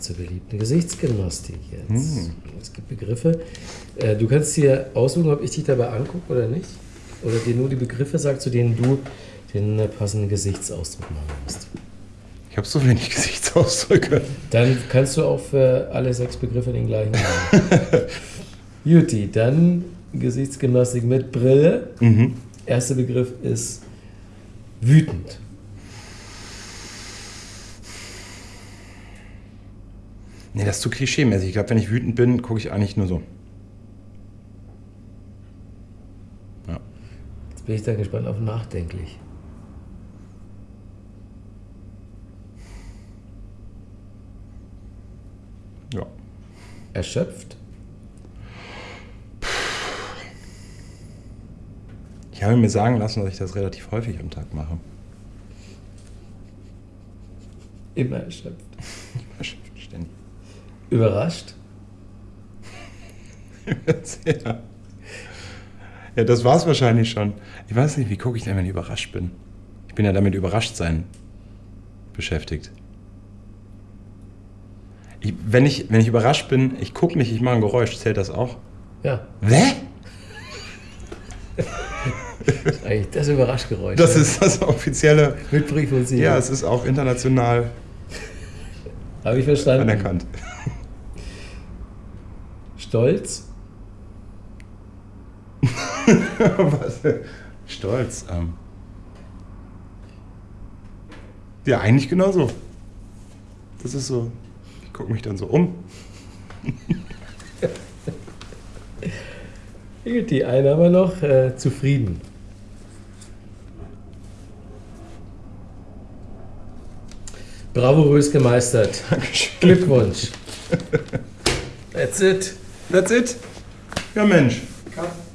zur beliebten Gesichtsgymnastik jetzt. Es gibt Begriffe. Äh, Du kannst dir aussuchen, ob ich dich dabei angucke oder nicht. Oder dir nur die Begriffe sagt, zu denen du den äh, passenden Gesichtsausdruck machen musst. Ich habe so wenig Gesichtsausdrücke. Dann kannst du auch für alle sechs Begriffe den gleichen machen. Juti, dann Gesichtsgymnastik mit Brille. Mhm. Erster Begriff ist wütend. Nee, das ist zu klischeemäßig. Ich glaube, wenn ich wütend bin, gucke ich eigentlich nur so. Ja. Jetzt bin ich da gespannt auf nachdenklich. ja. Erschöpft. Ich habe mir sagen lassen, dass ich das relativ häufig am Tag mache. Immer erschöpft. Überrascht. ja. ja, das war es wahrscheinlich schon. Ich weiß nicht, wie gucke ich denn, wenn ich überrascht bin? Ich bin ja damit überrascht sein beschäftigt. Ich, wenn, ich, wenn ich überrascht bin, ich gucke nicht, ich mache ein Geräusch, zählt das auch? Ja, Hä? das ist eigentlich das Überraschgeräusch. Das ja. ist das offizielle. mit Brief und Siegel. Ja, es ist auch international Habe ich verstanden. anerkannt. Stolz. Was? Stolz. Ähm. Ja, eigentlich genauso. Das ist so. Ich gucke mich dann so um. Die eine haben wir noch. Äh, zufrieden. Bravourös gemeistert. Glückwunsch. That's it. That's it. Ja Mensch. Cut.